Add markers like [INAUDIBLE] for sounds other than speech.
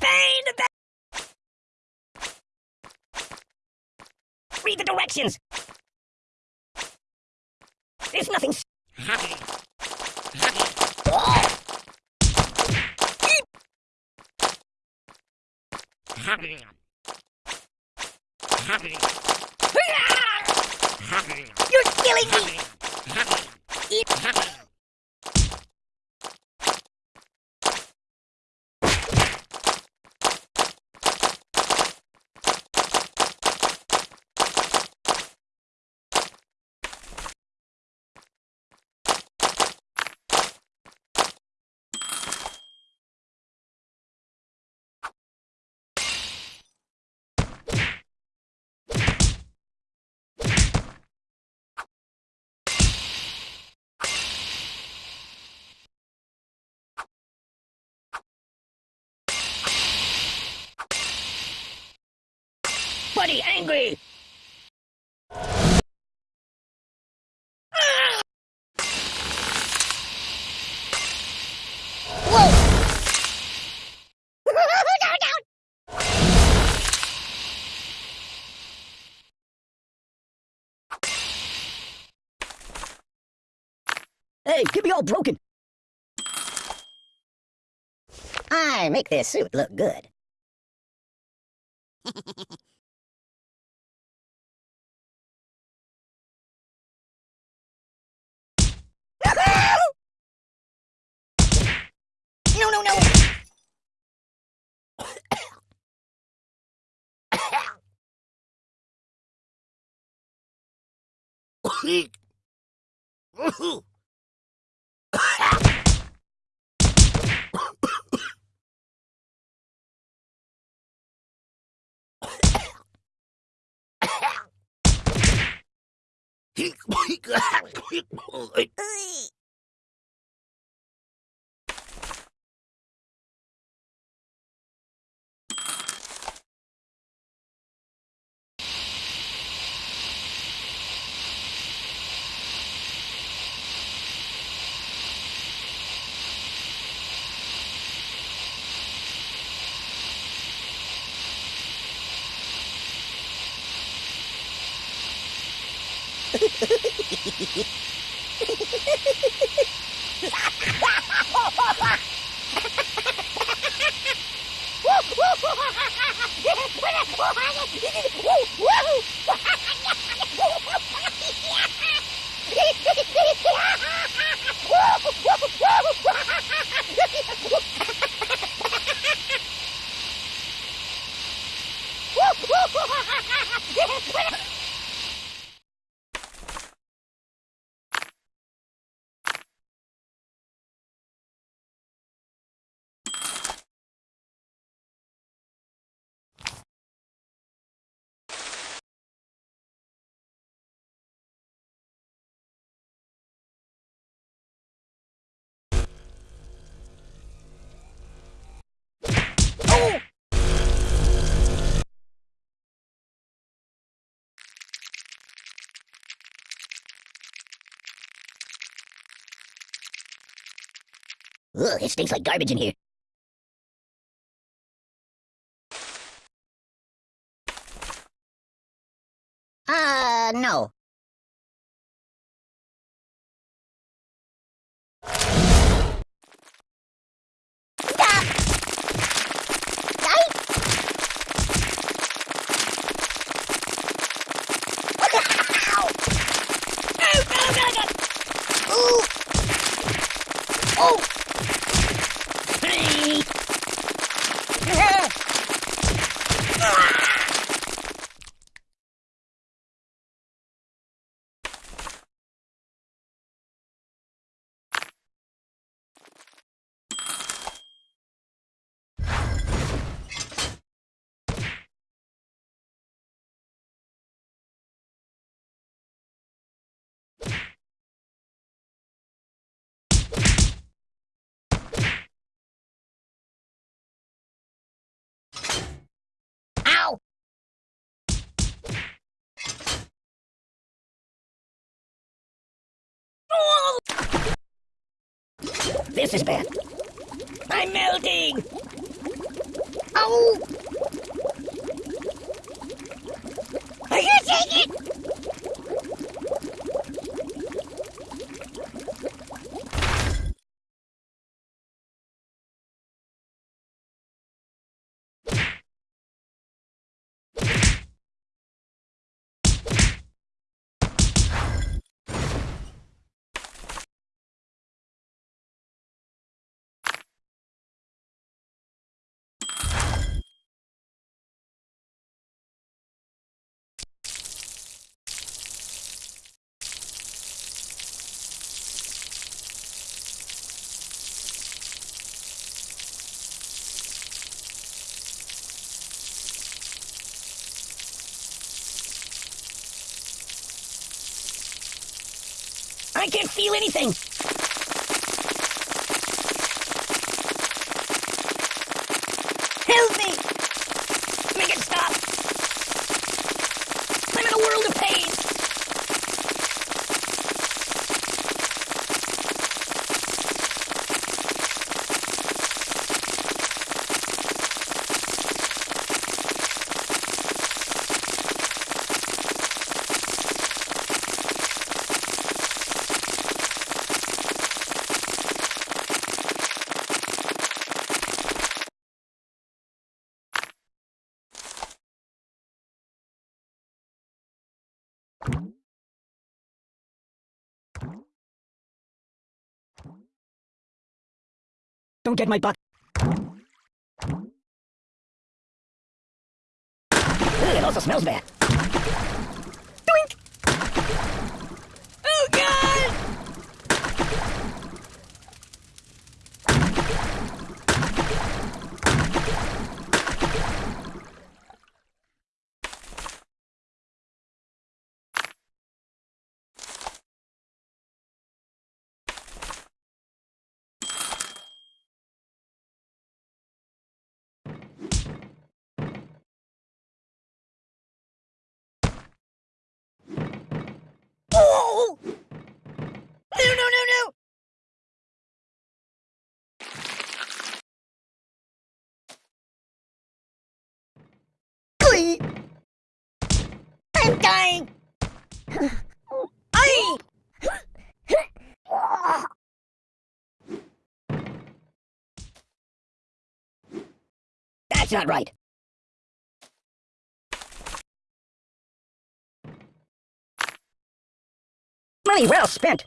pain! The! Read the directions! There's nothing... You're killing me! [LAUGHS] Buddy, angry! Whoa! Hey, get me all broken! I make this suit look good. [LAUGHS] No, no, no! Hey, Oh! Ugh, it stinks like garbage in here. Uh, no. Stop! Right? Ow! Oh, no, no, no! Ooh! Oh! Hey! Ah! Ow! Oh! This is bad. I'm melting! Oh! I can't take it! I can't feel anything. Help me! Make it stop! I'm in a world of pain! Don't get my buck. It also smells bad. Doink! Oh, God! Oh! No, no, no, no! Glee! I'm dying! I. That's not right. Money well spent.